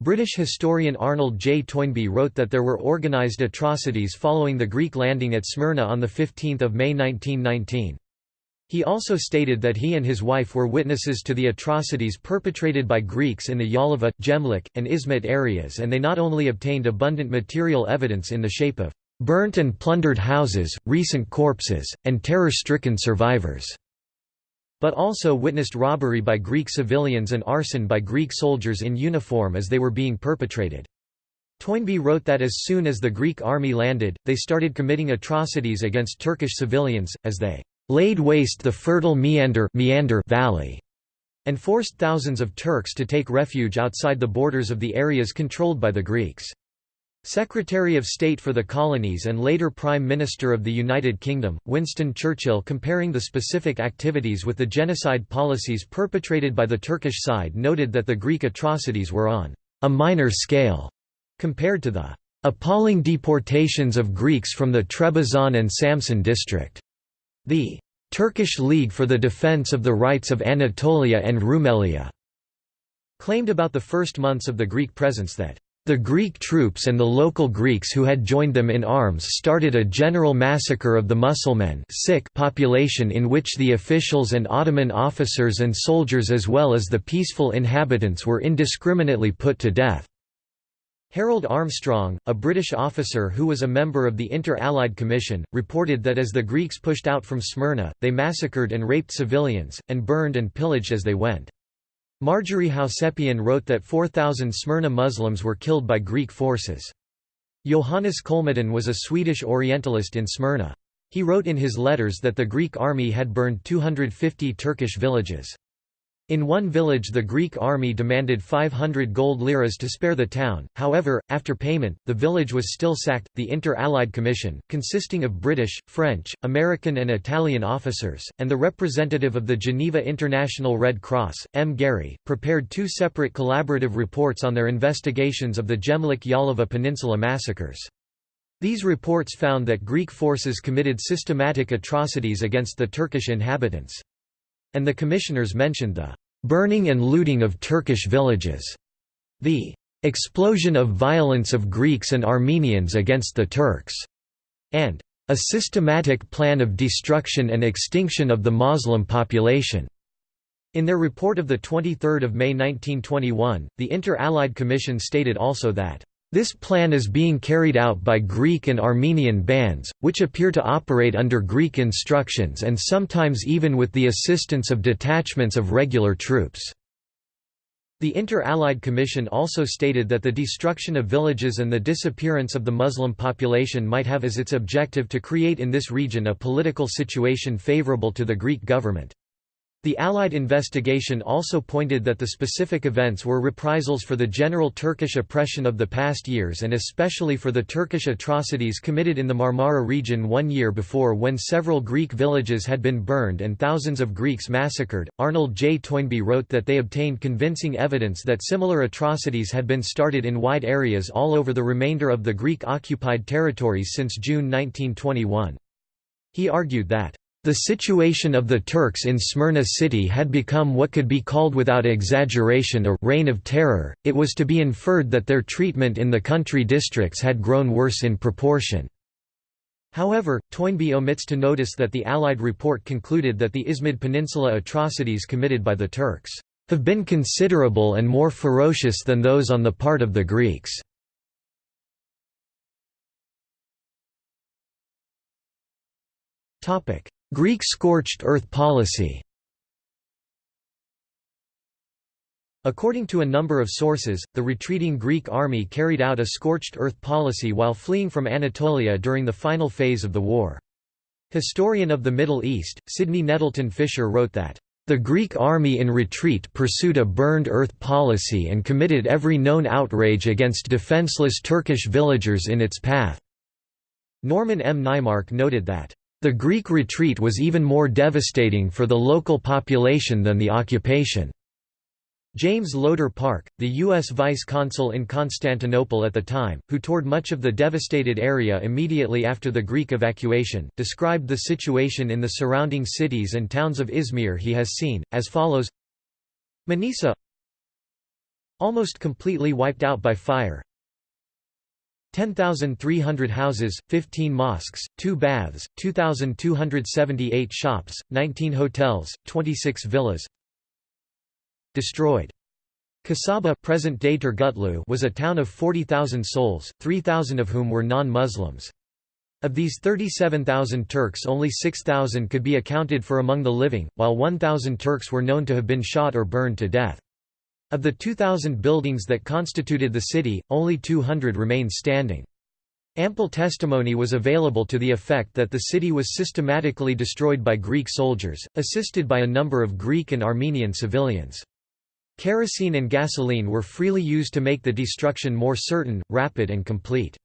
British historian Arnold J. Toynbee wrote that there were organised atrocities following the Greek landing at Smyrna on 15 May 1919. He also stated that he and his wife were witnesses to the atrocities perpetrated by Greeks in the Yalova, Gemlik, and Izmit areas and they not only obtained abundant material evidence in the shape of burnt and plundered houses, recent corpses, and terror-stricken survivors, but also witnessed robbery by Greek civilians and arson by Greek soldiers in uniform as they were being perpetrated. Toynbee wrote that as soon as the Greek army landed, they started committing atrocities against Turkish civilians, as they laid waste the fertile Meander, Meander Valley, and forced thousands of Turks to take refuge outside the borders of the areas controlled by the Greeks. Secretary of State for the Colonies and later Prime Minister of the United Kingdom, Winston Churchill comparing the specific activities with the genocide policies perpetrated by the Turkish side noted that the Greek atrocities were on a minor scale compared to the appalling deportations of Greeks from the Trebizond and Samsun district. The Turkish League for the Defense of the Rights of Anatolia and Rumelia claimed about the first months of the Greek presence that the Greek troops and the local Greeks who had joined them in arms started a general massacre of the Mussulman population in which the officials and Ottoman officers and soldiers as well as the peaceful inhabitants were indiscriminately put to death. Harold Armstrong, a British officer who was a member of the Inter-Allied Commission, reported that as the Greeks pushed out from Smyrna, they massacred and raped civilians, and burned and pillaged as they went. Marjorie Housepian wrote that 4,000 Smyrna Muslims were killed by Greek forces. Johannes Kolmodin was a Swedish Orientalist in Smyrna. He wrote in his letters that the Greek army had burned 250 Turkish villages. In one village the Greek army demanded 500 gold liras to spare the town, however, after payment, the village was still sacked. The Inter-Allied Commission, consisting of British, French, American and Italian officers, and the representative of the Geneva International Red Cross, M. Gehri, prepared two separate collaborative reports on their investigations of the Gemlik Yalova Peninsula massacres. These reports found that Greek forces committed systematic atrocities against the Turkish inhabitants. And the commissioners mentioned the burning and looting of Turkish villages, the explosion of violence of Greeks and Armenians against the Turks, and a systematic plan of destruction and extinction of the Moslem population. In their report of 23 May 1921, the Inter-Allied Commission stated also that this plan is being carried out by Greek and Armenian bands, which appear to operate under Greek instructions and sometimes even with the assistance of detachments of regular troops. The Inter-Allied Commission also stated that the destruction of villages and the disappearance of the Muslim population might have as its objective to create in this region a political situation favorable to the Greek government. The Allied investigation also pointed that the specific events were reprisals for the general Turkish oppression of the past years and especially for the Turkish atrocities committed in the Marmara region one year before when several Greek villages had been burned and thousands of Greeks massacred. Arnold J. Toynbee wrote that they obtained convincing evidence that similar atrocities had been started in wide areas all over the remainder of the Greek occupied territories since June 1921. He argued that the situation of the Turks in Smyrna city had become what could be called without exaggeration a «reign of terror», it was to be inferred that their treatment in the country districts had grown worse in proportion. However, Toynbee omits to notice that the Allied report concluded that the Izmit Peninsula atrocities committed by the Turks have been considerable and more ferocious than those on the part of the Greeks. Greek scorched earth policy According to a number of sources, the retreating Greek army carried out a scorched earth policy while fleeing from Anatolia during the final phase of the war. Historian of the Middle East, Sydney Nettleton Fisher wrote that, "...the Greek army in retreat pursued a burned earth policy and committed every known outrage against defenseless Turkish villagers in its path." Norman M. Naimark noted that, the Greek retreat was even more devastating for the local population than the occupation. James Loder Park, the U.S. vice consul in Constantinople at the time, who toured much of the devastated area immediately after the Greek evacuation, described the situation in the surrounding cities and towns of Izmir he has seen, as follows Manisa almost completely wiped out by fire, 10,300 houses, 15 mosques, 2 baths, 2,278 shops, 19 hotels, 26 villas destroyed. Kasaba present-day Turgutlu was a town of 40,000 souls, 3,000 of whom were non-Muslims. Of these 37,000 Turks only 6,000 could be accounted for among the living, while 1,000 Turks were known to have been shot or burned to death. Of the 2,000 buildings that constituted the city, only 200 remained standing. Ample testimony was available to the effect that the city was systematically destroyed by Greek soldiers, assisted by a number of Greek and Armenian civilians. Kerosene and gasoline were freely used to make the destruction more certain, rapid and complete.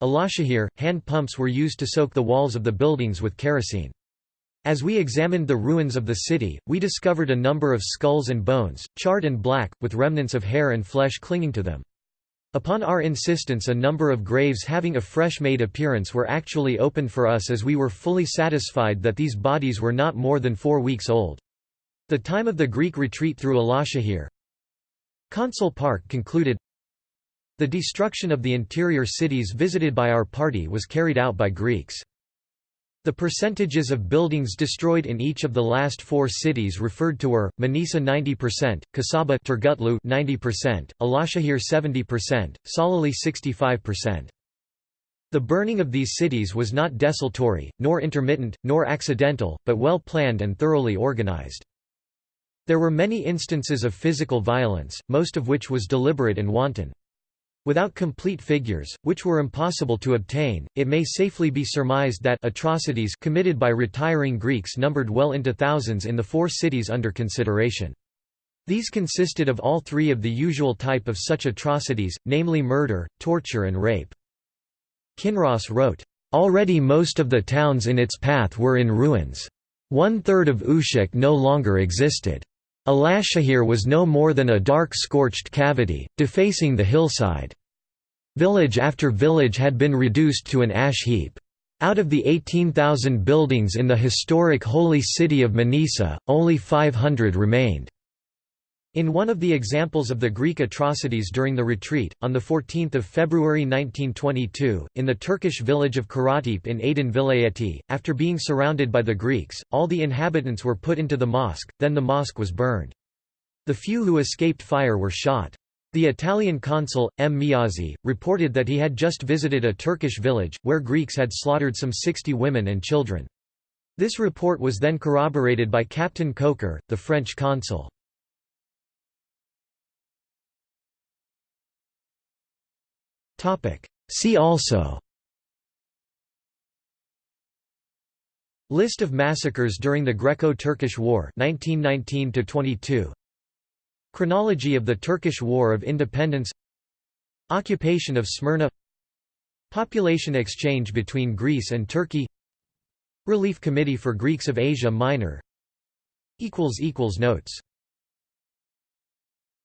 Alashahir, hand pumps were used to soak the walls of the buildings with kerosene. As we examined the ruins of the city, we discovered a number of skulls and bones, charred and black, with remnants of hair and flesh clinging to them. Upon our insistence a number of graves having a fresh-made appearance were actually opened for us as we were fully satisfied that these bodies were not more than four weeks old. The time of the Greek retreat through Alashahir Consul Park concluded, The destruction of the interior cities visited by our party was carried out by Greeks. The percentages of buildings destroyed in each of the last four cities referred to were, Manisa 90%, Kasaba Turgutlu 90%, Alashahir 70%, Salihli 65%. The burning of these cities was not desultory, nor intermittent, nor accidental, but well planned and thoroughly organized. There were many instances of physical violence, most of which was deliberate and wanton. Without complete figures, which were impossible to obtain, it may safely be surmised that atrocities committed by retiring Greeks numbered well into thousands in the four cities under consideration. These consisted of all three of the usual type of such atrocities, namely murder, torture and rape. Kinross wrote, "...already most of the towns in its path were in ruins. One-third of Ushak no longer existed. Alashahir was no more than a dark scorched cavity, defacing the hillside. Village after village had been reduced to an ash heap. Out of the 18,000 buildings in the historic holy city of Manisa, only 500 remained. In one of the examples of the Greek atrocities during the retreat, on 14 February 1922, in the Turkish village of Karatepe in Aydın Vilayeti, after being surrounded by the Greeks, all the inhabitants were put into the mosque, then the mosque was burned. The few who escaped fire were shot. The Italian consul, M. Miazzi, reported that he had just visited a Turkish village, where Greeks had slaughtered some 60 women and children. This report was then corroborated by Captain Coker, the French consul. See also. List of massacres during the Greco-Turkish War 1919 22 Chronology of the Turkish War of Independence. Occupation of Smyrna. Population exchange between Greece and Turkey. Relief Committee for Greeks of Asia Minor. Notes